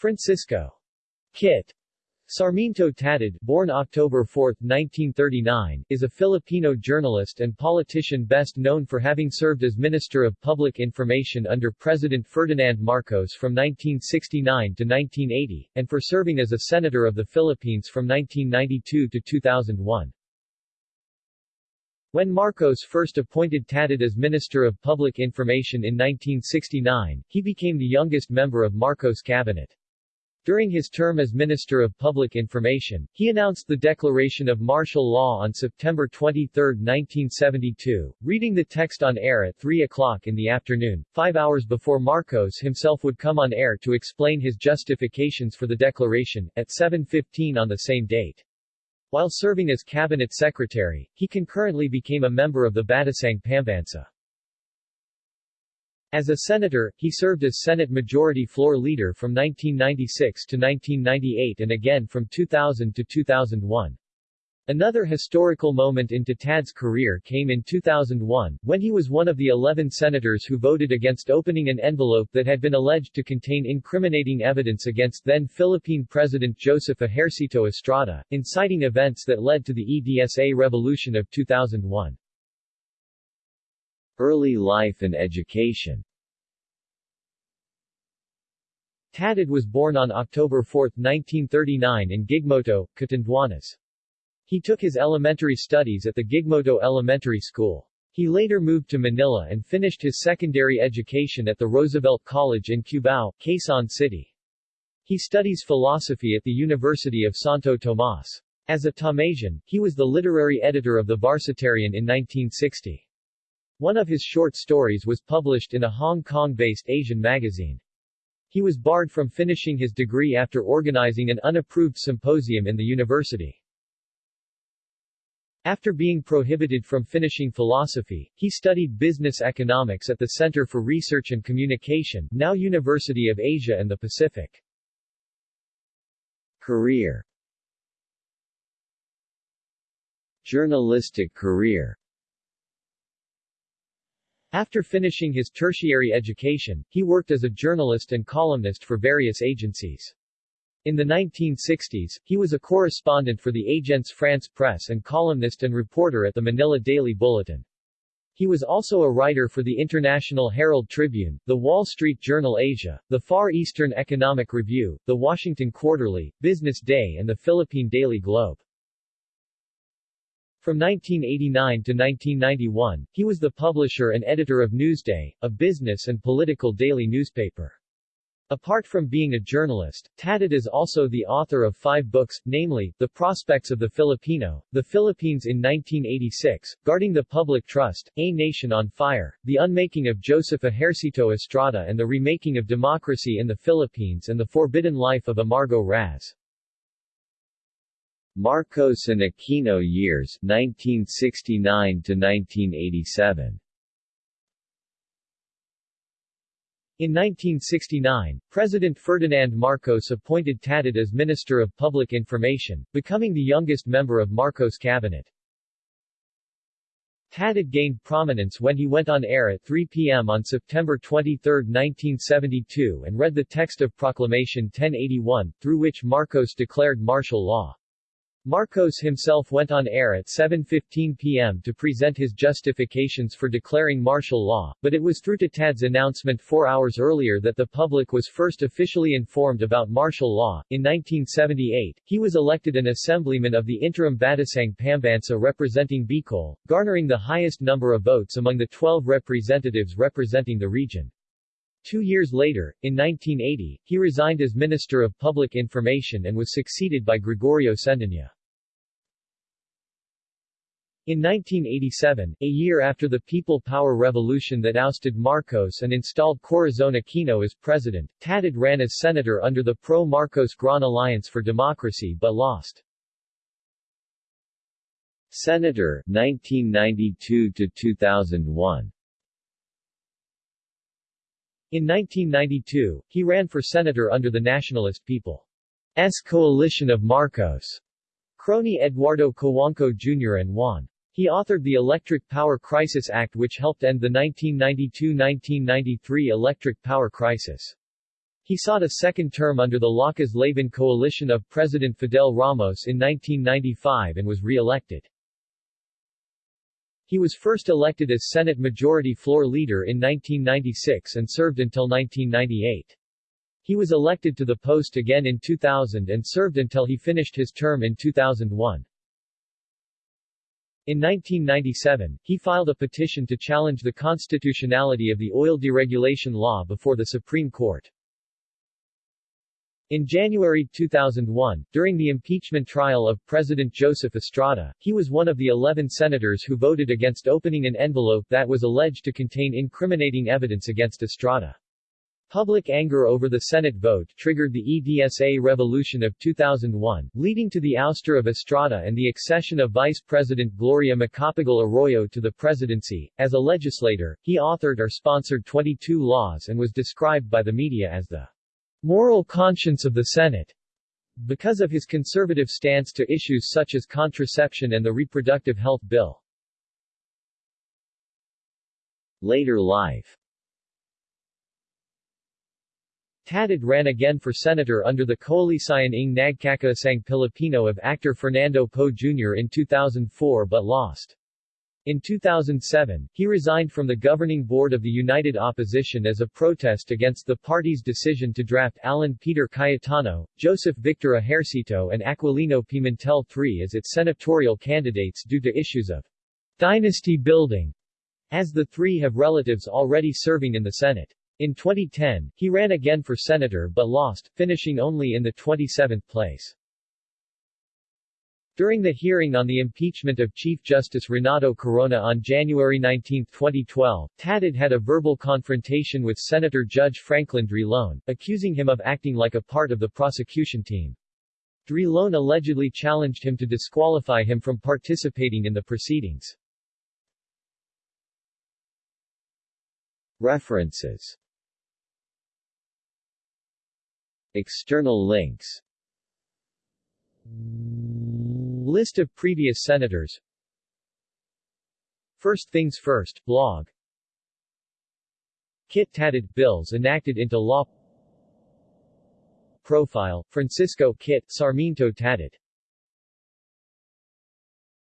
Francisco Kit Sarmiento Tatad, born October 4, 1939, is a Filipino journalist and politician best known for having served as Minister of Public Information under President Ferdinand Marcos from 1969 to 1980, and for serving as a Senator of the Philippines from 1992 to 2001. When Marcos first appointed Tatad as Minister of Public Information in 1969, he became the youngest member of Marcos' cabinet. During his term as Minister of Public Information, he announced the declaration of martial law on September 23, 1972, reading the text on air at 3 o'clock in the afternoon, five hours before Marcos himself would come on air to explain his justifications for the declaration, at 7.15 on the same date. While serving as cabinet secretary, he concurrently became a member of the Batasang Pambansa. As a senator, he served as Senate Majority Floor Leader from 1996 to 1998 and again from 2000 to 2001. Another historical moment in Tatad's career came in 2001, when he was one of the 11 senators who voted against opening an envelope that had been alleged to contain incriminating evidence against then-Philippine President Joseph Ejercito Estrada, inciting events that led to the EDSA revolution of 2001. Early life and education Tatad was born on October 4, 1939 in Gigmoto, Catanduanes. He took his elementary studies at the Gigmoto Elementary School. He later moved to Manila and finished his secondary education at the Roosevelt College in Cubao, Quezon City. He studies philosophy at the University of Santo Tomas. As a Tomasian, he was the literary editor of the Varsitarian in 1960. One of his short stories was published in a Hong Kong-based Asian magazine. He was barred from finishing his degree after organizing an unapproved symposium in the university. After being prohibited from finishing philosophy, he studied business economics at the Center for Research and Communication, now University of Asia and the Pacific. Career Journalistic career after finishing his tertiary education, he worked as a journalist and columnist for various agencies. In the 1960s, he was a correspondent for the Agence France Presse and columnist and reporter at the Manila Daily Bulletin. He was also a writer for the International Herald Tribune, the Wall Street Journal Asia, the Far Eastern Economic Review, the Washington Quarterly, Business Day and the Philippine Daily Globe. From 1989 to 1991, he was the publisher and editor of Newsday, a business and political daily newspaper. Apart from being a journalist, Tatad is also the author of five books, namely, The Prospects of the Filipino, The Philippines in 1986, Guarding the Public Trust, A Nation on Fire, The Unmaking of Joseph Ejercito Estrada and the Remaking of Democracy in the Philippines and The Forbidden Life of Amargo Raz. Marcos and Aquino years 1969 to 1987 In 1969, President Ferdinand Marcos appointed Tatad as Minister of Public Information, becoming the youngest member of Marcos' cabinet. Tatad gained prominence when he went on air at 3 p.m. on September 23, 1972 and read the text of Proclamation 1081, through which Marcos declared martial law. Marcos himself went on air at 7.15 p.m. to present his justifications for declaring martial law, but it was through Tatad's announcement four hours earlier that the public was first officially informed about martial law. In 1978, he was elected an assemblyman of the interim Batasang Pambansa representing Bicol, garnering the highest number of votes among the 12 representatives representing the region. Two years later, in 1980, he resigned as Minister of Public Information and was succeeded by Gregorio Cendana. In 1987, a year after the People Power Revolution that ousted Marcos and installed Corazon Aquino as president, Tatad ran as senator under the pro-Marcos Grand Alliance for Democracy but lost. Senator 1992 to 2001 in 1992, he ran for senator under the Nationalist People's coalition of Marcos. Crony Eduardo Cojuangco Jr. and Juan. He authored the Electric Power Crisis Act which helped end the 1992-1993 electric power crisis. He sought a second term under the Lakas Laban coalition of President Fidel Ramos in 1995 and was re-elected. He was first elected as Senate Majority Floor Leader in 1996 and served until 1998. He was elected to the post again in 2000 and served until he finished his term in 2001. In 1997, he filed a petition to challenge the constitutionality of the oil deregulation law before the Supreme Court. In January 2001, during the impeachment trial of President Joseph Estrada, he was one of the 11 senators who voted against opening an envelope that was alleged to contain incriminating evidence against Estrada. Public anger over the Senate vote triggered the EDSA revolution of 2001, leading to the ouster of Estrada and the accession of Vice President Gloria Macapagal Arroyo to the presidency. As a legislator, he authored or sponsored 22 laws and was described by the media as the moral conscience of the Senate. Because of his conservative stance to issues such as contraception and the reproductive health bill. Later life Tatad ran again for senator under the Koalisyon ng Nagkakaisang Pilipino of actor Fernando Poe Jr. in 2004 but lost. In 2007, he resigned from the governing board of the United Opposition as a protest against the party's decision to draft Alan Peter Cayetano, Joseph Victor Ejercito and Aquilino Pimentel III as its senatorial candidates due to issues of dynasty building, as the three have relatives already serving in the Senate. In 2010, he ran again for senator but lost, finishing only in the 27th place. During the hearing on the impeachment of Chief Justice Renato Corona on January 19, 2012, Tatad had a verbal confrontation with Senator Judge Franklin Drilon, accusing him of acting like a part of the prosecution team. Drilon allegedly challenged him to disqualify him from participating in the proceedings. References External links List of previous senators. First Things First, blog. Kit Tatad bills enacted into law. Profile, Francisco Kit Sarmiento Tatad